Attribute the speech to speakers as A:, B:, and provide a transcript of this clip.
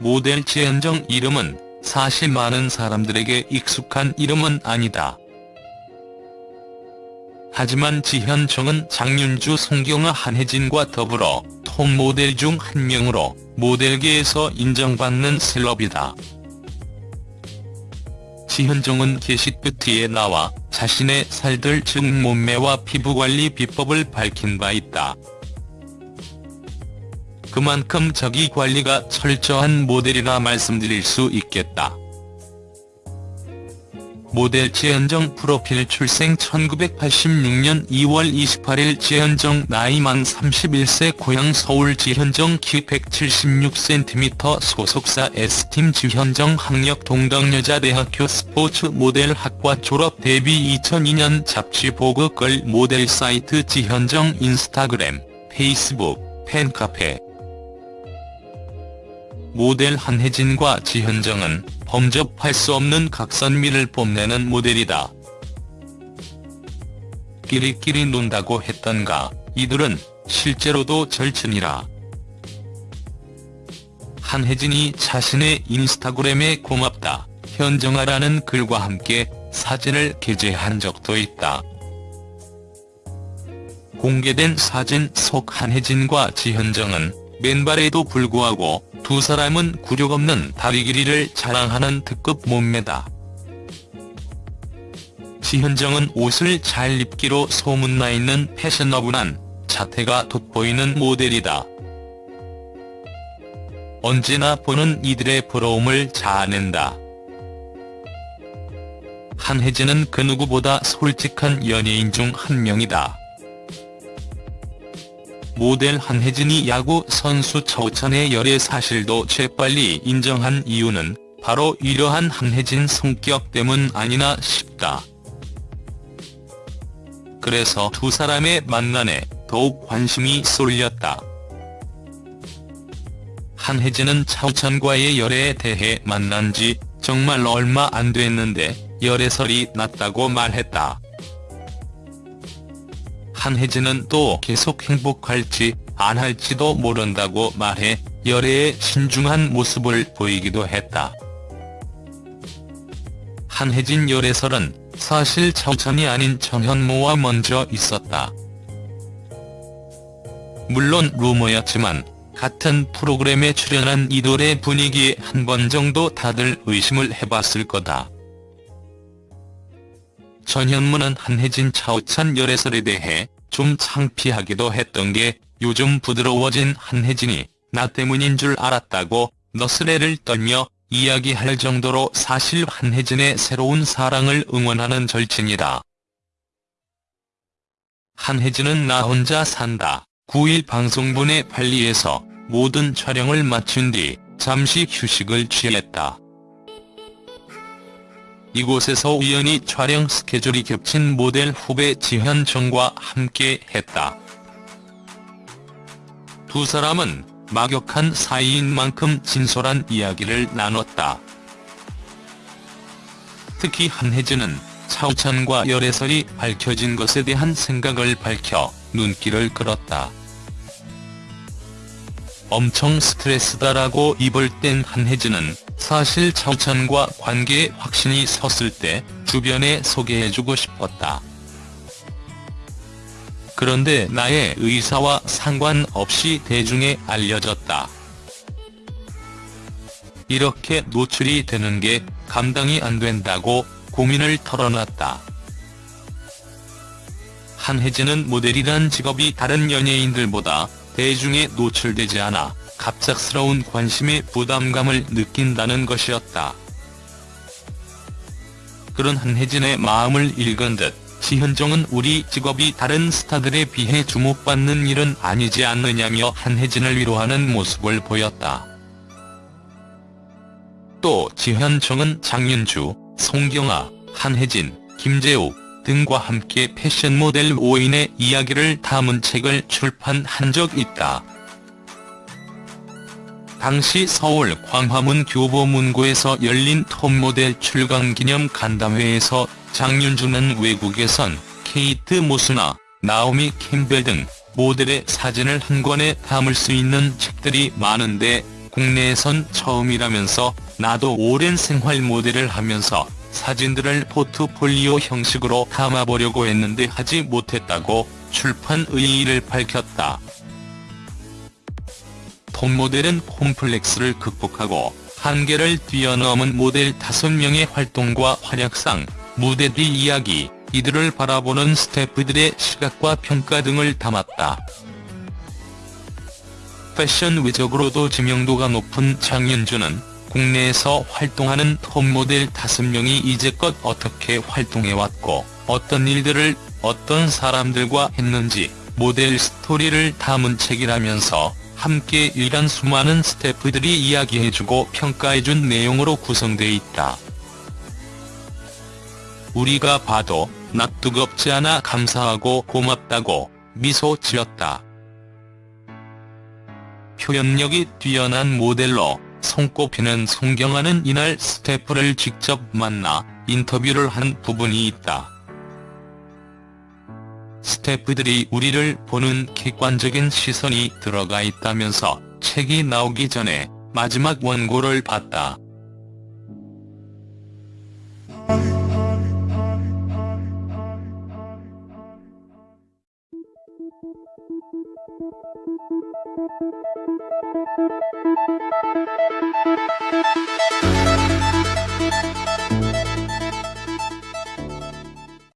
A: 모델 지현정 이름은 사실 많은 사람들에게 익숙한 이름은 아니다. 하지만 지현정은 장윤주, 송경아, 한혜진과 더불어 톱 모델 중 한 명으로 모델계에서 인정받는 셀럽이다. 지현정은 게시뷰티에 나와 자신의 살들 즉 몸매와 피부관리 비법을 밝힌 바 있다. 그만큼 자기 관리가 철저한 모델이라 말씀드릴 수 있겠다. 모델 지현정 프로필 출생 1986년 2월 28일 지현정 나이 만 31세 고향 서울 지현정 키 176cm 소속사 S팀 지현정 학력 동덕여자대학교 스포츠 모델 학과 졸업 데뷔 2002년 잡지 보그 걸 모델 사이트 지현정 인스타그램, 페이스북, 팬카페 모델 한혜진과 지현정은 범접할 수 없는 각선미를 뽐내는 모델이다. 끼리끼리 논다고 했던가 이들은 실제로도 절친이라. 한혜진이 자신의 인스타그램에 고맙다, 현정아라는 글과 함께 사진을 게재한 적도 있다. 공개된 사진 속 한혜진과 지현정은 맨발에도 불구하고 두 사람은 굴욕 없는 다리 길이를 자랑하는 특급 몸매다. 지현정은 옷을 잘 입기로 소문나 있는 패셔너블한 자태가 돋보이는 모델이다. 언제나 보는 이들의 부러움을 자아낸다. 한혜진은 그 누구보다 솔직한 연예인 중 한 명이다. 모델 한혜진이 야구 선수 차우찬의 열애 사실도 재빨리 인정한 이유는 바로 이러한 한혜진 성격 때문 아니나 싶다. 그래서 두 사람의 만남에 더욱 관심이 쏠렸다. 한혜진은 차우찬과의 열애에 대해 만난 지 정말 얼마 안 됐는데 열애설이 났다고 말했다. 한혜진은 또 계속 행복할지 안 할지도 모른다고 말해 열애에 신중한 모습을 보이기도 했다. 한혜진 열애설은 사실 차우찬이 아닌 정현모와 먼저 있었다. 물론 루머였지만 같은 프로그램에 출연한 이돌의 분위기에 한 번 정도 다들 의심을 해봤을 거다. 전현무는 한혜진 차우찬 열애설에 대해 좀 창피하기도 했던 게 요즘 부드러워진 한혜진이 나 때문인 줄 알았다고 너스레를 떨며 이야기할 정도로 사실 한혜진의 새로운 사랑을 응원하는 절친이다. 한혜진은 나 혼자 산다. 9일 방송분의 발리에서 모든 촬영을 마친 뒤 잠시 휴식을 취했다. 이곳에서 우연히 촬영 스케줄이 겹친 모델 후배 지현정과 함께 했다. 두 사람은 막역한 사이인 만큼 진솔한 이야기를 나눴다. 특히 한혜진은 차우찬과 열애설이 밝혀진 것에 대한 생각을 밝혀 눈길을 끌었다. 엄청 스트레스다라고 입을 뗀 한혜진은 사실 차우찬과 관계에 확신이 섰을 때 주변에 소개해주고 싶었다. 그런데 나의 의사와 상관없이 대중에 알려졌다. 이렇게 노출이 되는 게 감당이 안 된다고 고민을 털어놨다. 한혜진은 모델이란 직업이 다른 연예인들보다 대중에 노출되지 않아 갑작스러운 관심에 부담감을 느낀다는 것이었다. 그런 한혜진의 마음을 읽은 듯 지현정은 우리 직업이 다른 스타들에 비해 주목받는 일은 아니지 않느냐며 한혜진을 위로하는 모습을 보였다. 또 지현정은 장윤주, 송경아, 한혜진, 김재욱 등과 함께 패션 모델 5인의 이야기를 담은 책을 출판한 적 있다. 당시 서울 광화문 교보문고에서 열린 톱모델 출강 기념 간담회에서 장윤주는 외국에선 케이트 모스나 나오미 캠벨 등 모델의 사진을 한 권에 담을 수 있는 책들이 많은데 국내에선 처음이라면서 나도 오랜 생활 모델을 하면서 사진들을 포트폴리오 형식으로 담아보려고 했는데 하지 못했다고 출판 의의를 밝혔다. 톱모델은 콤플렉스를 극복하고 한계를 뛰어넘은 모델 5명의 활동과 활약상, 무대 뒤 이야기, 이들을 바라보는 스태프들의 시각과 평가 등을 담았다. 패션 외적으로도知명도가 높은 장윤주는 국내에서 활동하는 톱모델 5명이 이제껏 어떻게 활동해왔고 어떤 일들을 어떤 사람들과 했는지 모델 스토리를 담은 책이라면서 함께 일한 수많은 스태프들이 이야기해주고 평가해준 내용으로 구성돼 있다. 우리가 봐도 나 뜨겁지 않아 감사하고 고맙다고 미소 지었다. 표현력이 뛰어난 모델로 손꼽히는 송경아는 이날 스태프를 직접 만나 인터뷰를 한 부분이 있다. 스태프들이 우리를 보는 객관적인 시선이 들어가 있다면서 책이 나오기 전에 마지막 원고를 봤다. Thank you.